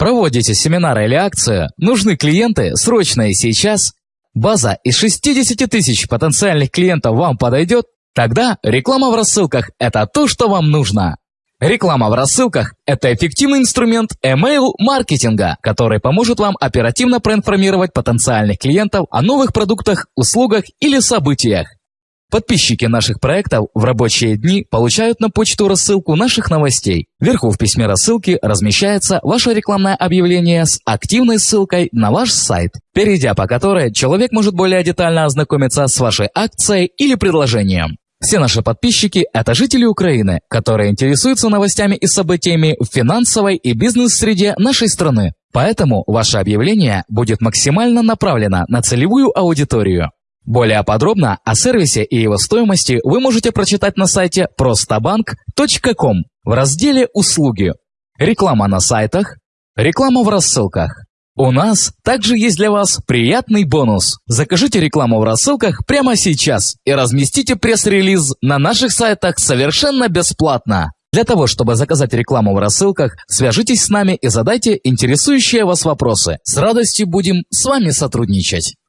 Проводите семинары или акцию? Нужны клиенты? Срочно и сейчас? База из 60 тысяч потенциальных клиентов вам подойдет? Тогда реклама в рассылках – это то, что вам нужно. Реклама в рассылках – это эффективный инструмент email-маркетинга, который поможет вам оперативно проинформировать потенциальных клиентов о новых продуктах, услугах или событиях. Подписчики наших проектов в рабочие дни получают на почту рассылку наших новостей. Вверху в письме рассылки размещается ваше рекламное объявление с активной ссылкой на ваш сайт, перейдя по которой человек может более детально ознакомиться с вашей акцией или предложением. Все наши подписчики – это жители Украины, которые интересуются новостями и событиями в финансовой и бизнес-среде нашей страны. Поэтому ваше объявление будет максимально направлено на целевую аудиторию. Более подробно о сервисе и его стоимости вы можете прочитать на сайте prostabank.com в разделе «Услуги». Реклама на сайтах, реклама в рассылках. У нас также есть для вас приятный бонус. Закажите рекламу в рассылках прямо сейчас и разместите пресс-релиз на наших сайтах совершенно бесплатно. Для того, чтобы заказать рекламу в рассылках, свяжитесь с нами и задайте интересующие вас вопросы. С радостью будем с вами сотрудничать.